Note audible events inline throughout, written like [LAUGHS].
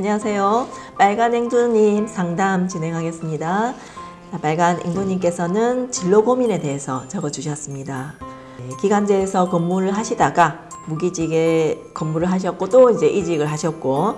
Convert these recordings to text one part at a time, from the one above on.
안녕하세요. 빨간 앵두님 상담 진행하겠습니다. 자, 빨간 앵두님께서는 진로 고민에 대해서 적어주셨습니다. 네, 기간제에서 근무를 하시다가 무기직에 근무를 하셨고 또 이제 이직을 하셨고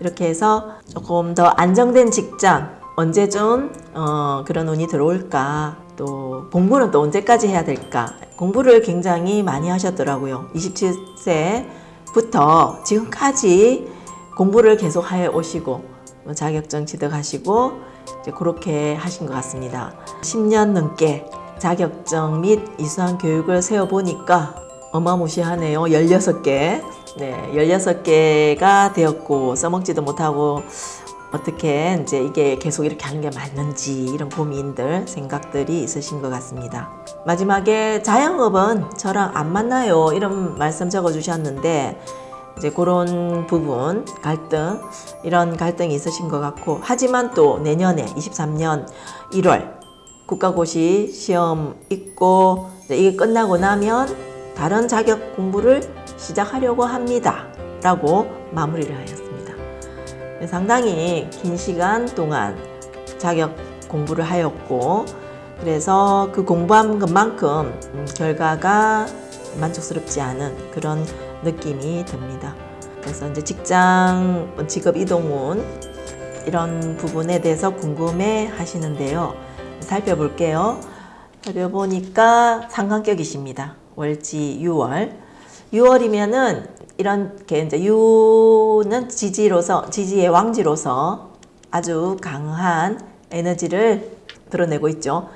이렇게 해서 조금 더 안정된 직장 언제쯤 어, 그런 운이 들어올까 또 공부는 또 언제까지 해야 될까 공부를 굉장히 많이 하셨더라고요 27세부터 지금까지 공부를 계속 해 오시고 뭐 자격증 취득하시고 이제 그렇게 하신 것 같습니다. 10년 넘게 자격증 및 이수한 교육을 세워보니까 어마무시하네요. 16개. 네, 16개가 되었고 써먹지도 못하고 어떻게 이제 이게 계속 이렇게 하는 게 맞는지 이런 고민들 생각들이 있으신 것 같습니다. 마지막에 자영업은 저랑 안 맞나요? 이런 말씀 적어 주셨는데 이제 그런 부분 갈등 이런 갈등이 있으신 것 같고 하지만 또 내년에 23년 1월 국가고시 시험 있고 이게 끝나고 나면 다른 자격 공부를 시작하려고 합니다. 라고 마무리를 하였습니다. 상당히 긴 시간 동안 자격 공부를 하였고 그래서 그 공부한 것만큼 결과가 만족스럽지 않은 그런 느낌이 듭니다. 그래서 이제 직장, 직업 이동운 이런 부분에 대해서 궁금해 하시는데요. 살펴볼게요. 살펴보니까 상관격이십니다. 월지 6월. 6월이면은 이렇게 이제 유는 지지로서 지지의 왕지로서 아주 강한 에너지를 드러내고 있죠.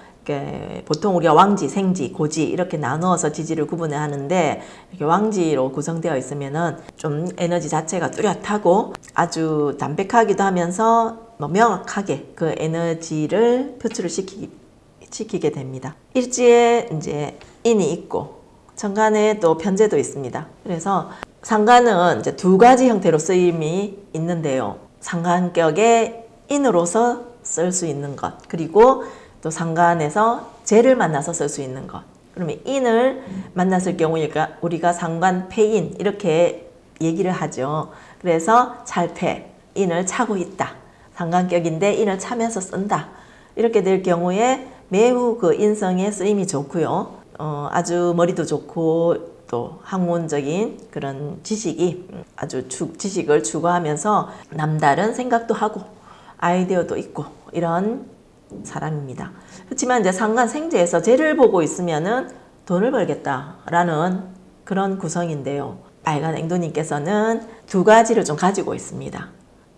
보통 우리가 왕지, 생지, 고지 이렇게 나누어서 지지를 구분해 하는데 이렇게 왕지로 구성되어 있으면 은 좀 에너지 자체가 뚜렷하고 아주 담백하기도 하면서 뭐 명확하게 그 에너지를 표출을 시키, 시키게 됩니다. 일지에 이제 인이 있고 천간에 또 편제도 있습니다. 그래서 상관은 이제 두 가지 형태로 쓰임이 있는데요. 상관격의 인으로서 쓸 수 있는 것 그리고 또 상관에서 재를 만나서 쓸 수 있는 것 그러면 인을 만났을 경우 우리가 상관 패인 이렇게 얘기를 하죠. 그래서 찰패 인을 차고 있다. 상관격인데 인을 차면서 쓴다. 이렇게 될 경우에 매우 그 인성의 쓰임이 좋고요. 어, 아주 머리도 좋고 또 학문적인 그런 지식이 아주 주, 지식을 추구하면서 남다른 생각도 하고 아이디어도 있고 이런 사람입니다. 그렇지만 이제 상관 생제에서 죄를 보고 있으면은 돈을 벌겠다라는 그런 구성인데요. 빨간 앵두님께서는 두 가지를 좀 가지고 있습니다.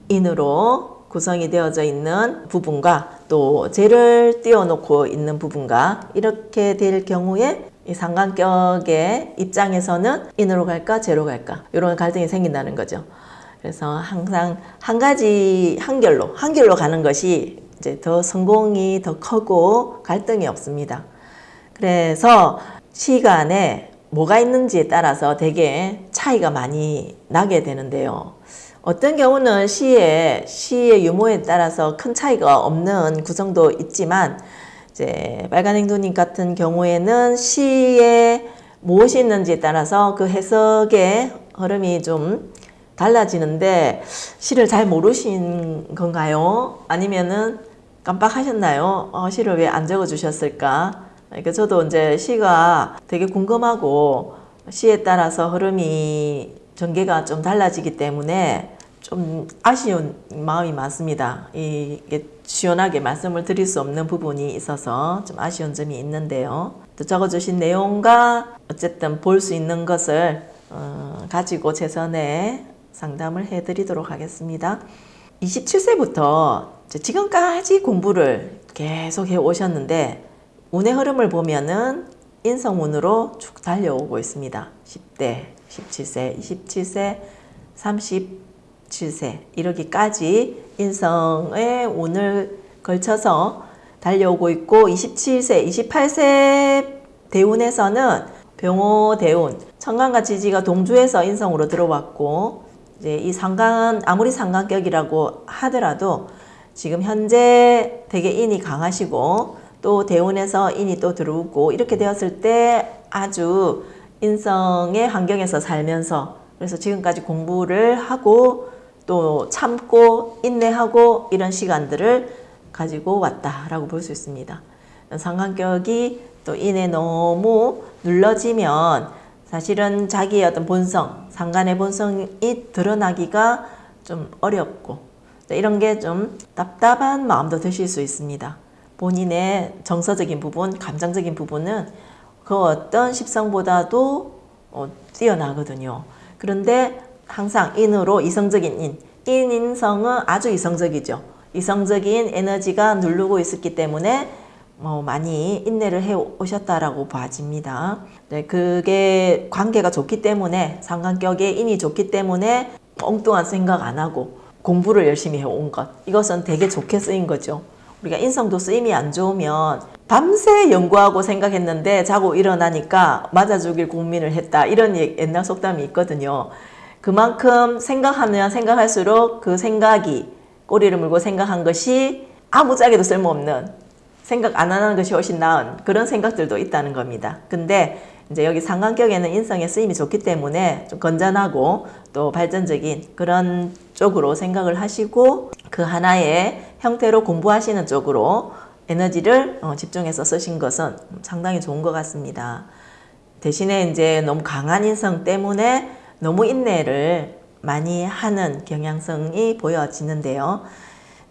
인으로 구성이 되어져 있는 부분과 또 죄를 띄워놓고 있는 부분과 이렇게 될 경우에 이 상관격의 입장에서는 인으로 갈까 제로 갈까 이런 갈등이 생긴다는 거죠. 그래서 항상 한 가지 한결로 한결로 가는 것이 이제 더 성공이 더 크고 갈등이 없습니다. 그래서 시간에 뭐가 있는지에 따라서 되게 차이가 많이 나게 되는데요. 어떤 경우는 시의 시의 유무에 따라서 큰 차이가 없는 구성도 있지만 이제 빨간 행도님 같은 경우에는 시에 무엇이 있는지에 따라서 그 해석의 흐름이 좀 달라지는데 시를 잘 모르신 건가요? 아니면은 깜빡하셨나요? 어, 시를 왜 안 적어 주셨을까? 그러니까 저도 이제 시가 되게 궁금하고 시에 따라서 흐름이 전개가 좀 달라지기 때문에 좀 아쉬운 마음이 많습니다. 이게 시원하게 말씀을 드릴 수 없는 부분이 있어서 좀 아쉬운 점이 있는데요. 또 적어주신 내용과 어쨌든 볼 수 있는 것을 어, 가지고 최선의 상담을 해드리도록 하겠습니다. 27세부터 지금까지 공부를 계속 해 오셨는데 운의 흐름을 보면은 인성운으로 쭉 달려오고 있습니다. 10대, 17세, 27세, 30 7세 이러기까지 인성의 운을 걸쳐서 달려오고 있고 27세, 28세 대운에서는 병호 대운, 청간과 지지가 동주에서 인성으로 들어왔고 이제 이 상관 아무리 상관격이라고 하더라도 지금 현재 되게 인이 강하시고 또 대운에서 인이 또 들어오고 이렇게 되었을 때 아주 인성의 환경에서 살면서 그래서 지금까지 공부를 하고 또 참고 인내하고 이런 시간들을 가지고 왔다라고 볼 수 있습니다. 상관격이 또 인에 너무 눌러지면 사실은 자기의 어떤 본성, 상관의 본성이 드러나기가 좀 어렵고 이런 게 좀 답답한 마음도 드실 수 있습니다. 본인의 정서적인 부분, 감정적인 부분은 그 어떤 십성보다도 어, 뛰어나거든요. 그런데 항상 인으로 이성적인 인, 인인성은 아주 이성적이죠. 이성적인 에너지가 누르고 있었기 때문에 어, 많이 인내를 해 오셨다라고 봐집니다. 네, 그게 관계가 좋기 때문에 상관격에 인이 좋기 때문에 엉뚱한 생각 안 하고 공부를 열심히 해온 것 이것은 되게 좋게 쓰인 거죠. 우리가 인성도 쓰임이 안 좋으면 밤새 연구하고 생각했는데 자고 일어나니까 맞아 죽일 고민을 했다 이런 옛날 속담이 있거든요. 그만큼 생각하면 생각할수록 그 생각이 꼬리를 물고 생각한 것이 아무짝에도 쓸모없는 생각 안 하는 것이 훨씬 나은 그런 생각들도 있다는 겁니다. 근데 이제 여기 상관격에는 인성의 쓰임이 좋기 때문에 좀 건전하고 또 발전적인 그런 쪽으로 생각을 하시고 그 하나의 형태로 공부하시는 쪽으로 에너지를 어, 집중해서 쓰신 것은 상당히 좋은 것 같습니다. 대신에 이제 너무 강한 인성 때문에 너무 인내를 많이 하는 경향성이 보여지는데요.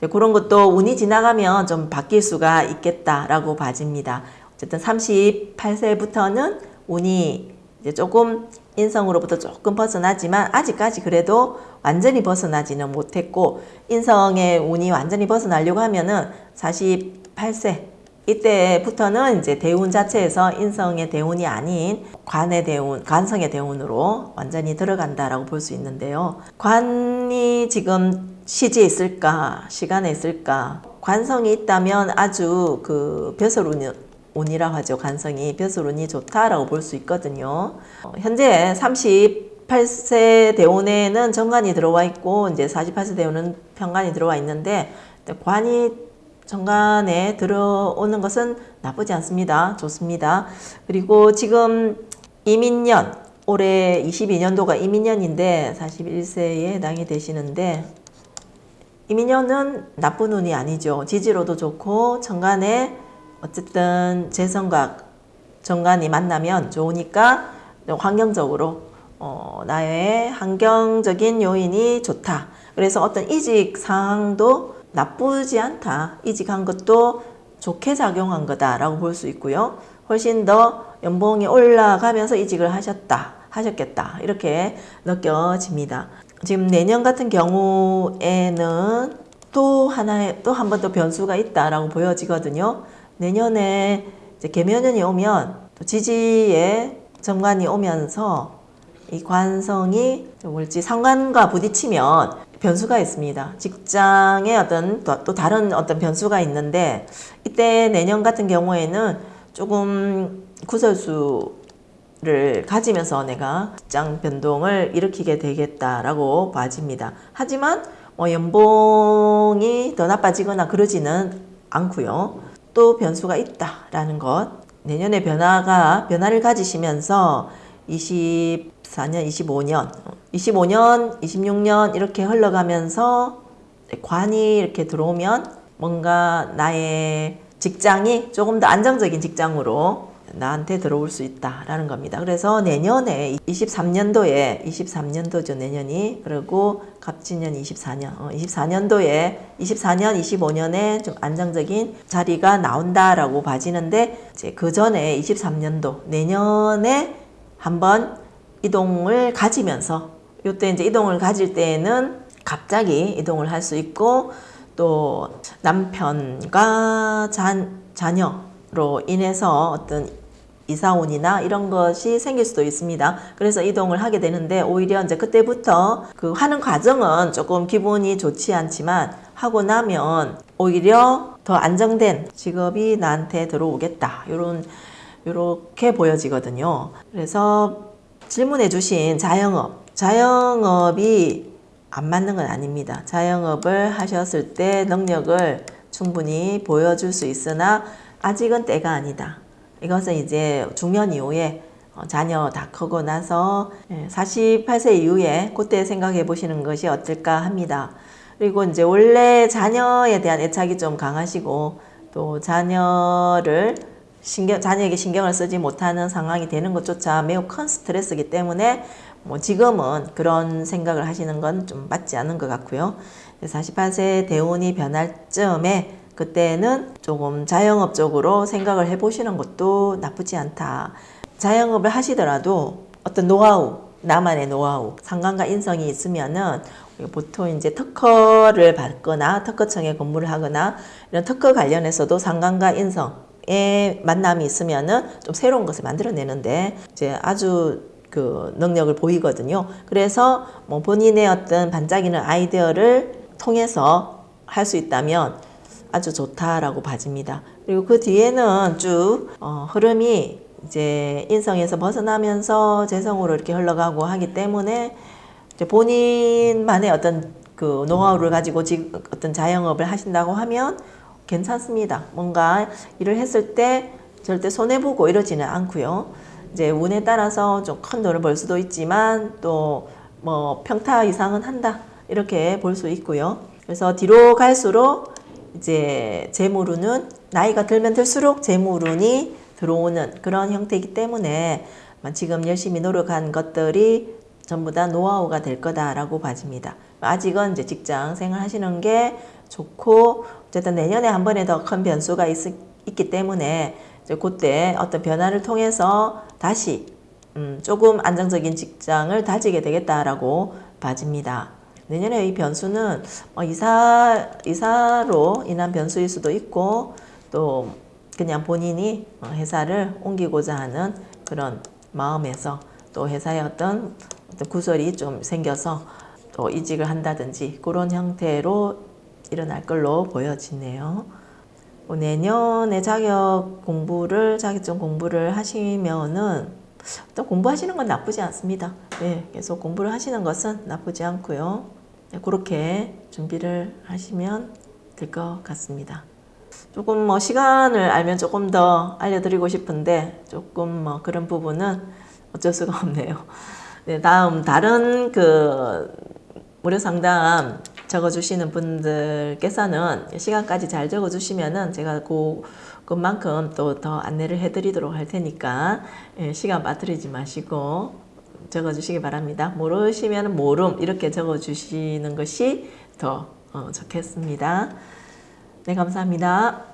그런 것도 운이 지나가면 좀 바뀔 수가 있겠다라고 봐집니다. 어쨌든 38세부터는 운이 조금 인성으로부터 조금 벗어나지만 아직까지 그래도 완전히 벗어나지는 못했고 인성의 운이 완전히 벗어나려고 하면은 48세 이때부터는 이제 대운 자체에서 인성의 대운이 아닌 관의 대운, 관성의 대운으로 완전히 들어간다라고 볼 수 있는데요. 관이 지금 시지에 있을까, 시간에 있을까? 관성이 있다면 아주 그 벼슬운이 운이라고 하죠. 관성이 벼슬운이 좋다라고 볼 수 있거든요. 어, 현재 38세 대운에는 정관이 들어와 있고 이제 48세 대운은 편관이 들어와 있는데 관이 정관에 들어오는 것은 나쁘지 않습니다. 좋습니다. 그리고 지금 이민년 올해 22년도가 이민년인데 41세에 해당이 되시는데 이민년은 나쁜 운이 아니죠. 지지로도 좋고 정관에 어쨌든 재성각 정관이 만나면 좋으니까 환경적으로 어, 나의 환경적인 요인이 좋다. 그래서 어떤 이직 상황도 나쁘지 않다. 이직한 것도 좋게 작용한 거다라고 볼 수 있고요. 훨씬 더 연봉이 올라가면서 이직을 하셨다. 하셨겠다. 이렇게 느껴집니다. 지금 내년 같은 경우에는 또 하나의 또 한 번 더 변수가 있다라고 보여지거든요. 내년에 이제 개면연이 오면 또 지지에 정관이 오면서 이 관성이 뭘지 상관과 부딪히면 변수가 있습니다. 직장에 어떤 또, 또 다른 어떤 변수가 있는데 이때 내년 같은 경우에는 조금 구설수를 가지면서 내가 직장 변동을 일으키게 되겠다라고 봐집니다. 하지만 뭐 연봉이 더 나빠지거나 그러지는 않고요. 또 변수가 있다라는 것. 내년에 변화가 변화를 가지시면서 24년, 25년, 25년, 26년 이렇게 흘러가면서 관이 이렇게 들어오면 뭔가 나의 직장이 조금 더 안정적인 직장으로 나한테 들어올 수 있다라는 겁니다. 그래서 내년에 23년도에 23년도죠 내년이. 그리고 갑진년 24년. 어, 24년도에 24년 25년에 좀 안정적인 자리가 나온다라고 봐지는데 이제 그 전에 23년도 내년에 한번 이동을 가지면서 요때 이제 이동을 가질 때에는 갑자기 이동을 할 수 있고 또 남편과 자, 자녀로 인해서 어떤 이사온이나 이런 것이 생길 수도 있습니다. 그래서 이동을 하게 되는데 오히려 이제 그때부터 그 하는 과정은 조금 기분이 좋지 않지만 하고 나면 오히려 더 안정된 직업이 나한테 들어오겠다. 요런 요렇게 보여지거든요. 그래서 질문해 주신 자영업. 자영업이 안 맞는 건 아닙니다. 자영업을 하셨을 때 능력을 충분히 보여줄 수 있으나 아직은 때가 아니다. 이것은 이제 중년 이후에 어, 자녀 다 크고 나서 예, 48세 이후에 그때 생각해 보시는 것이 어떨까 합니다. 그리고 이제 원래 자녀에 대한 애착이 좀 강하시고 또 자녀를 신경, 자녀에게 신경을 쓰지 못하는 상황이 되는 것조차 매우 큰 스트레스이기 때문에 뭐 지금은 그런 생각을 하시는 건 좀 맞지 않은 것 같고요. 48세 대운이 변할 쯤에 그때는 조금 자영업 쪽으로 생각을 해보시는 것도 나쁘지 않다. 자영업을 하시더라도 어떤 노하우, 나만의 노하우, 상관과 인성이 있으면은 보통 이제 특허를 받거나 특허청에 근무를 하거나 이런 특허 관련해서도 상관과 인성 의 만남이 있으면은 좀 새로운 것을 만들어내는데 이제 아주 그 능력을 보이거든요. 그래서 뭐 본인의 어떤 반짝이는 아이디어를 통해서 할 수 있다면 아주 좋다라고 봐집니다. 그리고 그 뒤에는 쭉 어, 흐름이 이제 인성에서 벗어나면서 재성으로 이렇게 흘러가고 하기 때문에 본인만의 어떤 그 노하우를 가지고 지금 어떤 자영업을 하신다고 하면 괜찮습니다. 뭔가 일을 했을 때 절대 손해 보고 이러지는 않고요. 이제 운에 따라서 좀 큰 돈을 벌 수도 있지만 또 뭐 평타 이상은 한다 이렇게 볼 수 있고요. 그래서 뒤로 갈수록 이제 재물운은 나이가 들면 들수록 재물운이 들어오는 그런 형태이기 때문에 지금 열심히 노력한 것들이 전부 다 노하우가 될 거다라고 봐집니다. 아직은 이제 직장 생활 하시는 게 좋고 어쨌든 내년에 한 번에 더 큰 변수가 있, 있기 때문에 이제 그때 어떤 변화를 통해서 다시 음, 조금 안정적인 직장을 다지게 되겠다라고 봐집니다. 내년에 이 변수는 뭐 이사 이사로 인한 변수일 수도 있고 또 그냥 본인이 회사를 옮기고자 하는 그런 마음에서 또 회사에 어떤, 어떤 구설이 좀 생겨서 또 이직을 한다든지 그런 형태로 일어날 걸로 보여지네요. 뭐 내년에 자격 공부를 자격증 공부를 하시면은 또 공부하시는 건 나쁘지 않습니다. 네, 계속 공부를 하시는 것은 나쁘지 않고요. 네, 그렇게 준비를 하시면 될 것 같습니다. 조금 뭐 시간을 알면 조금 더 알려드리고 싶은데 조금 뭐 그런 부분은 어쩔 수가 [LAUGHS] 없네요. 네, 다음 다른 그 무료 상담 적어주시는 분들께서는 시간까지 잘 적어주시면은 제가 그, 그만큼 또 더 안내를 해드리도록 할 테니까 예, 시간 빠뜨리지 마시고 적어주시기 바랍니다. 모르시면 모름 이렇게 적어주시는 것이 더 어, 좋겠습니다. 네, 감사합니다.